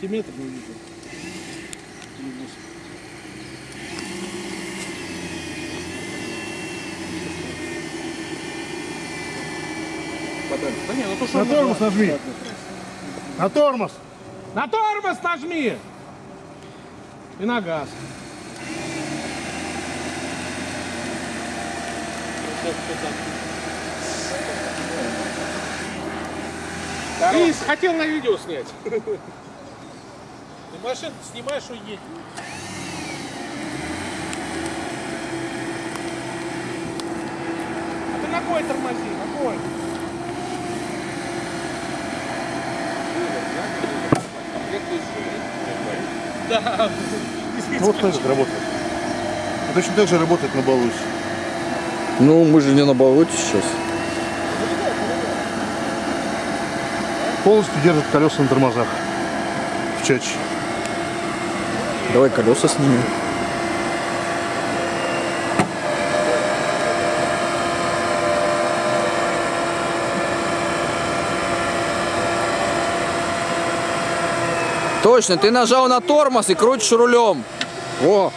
сантиметр, не вижу. Да не, ну то, что На тормоз нажал. нажми. На тормоз! На тормоз нажми! И на газ. Ты хотел на видео снять. Ты машину снимаешь, уедь. А ты ногой тормози, ногой. Да. Ну, вот так же работает. И точно так же работает на Балусе. Ну, мы же не на болоте сейчас. Полностью держит колеса на тормозах. В чаче. Давай колеса снимем. Точно, ты нажал на тормоз и крутишь рулем. О,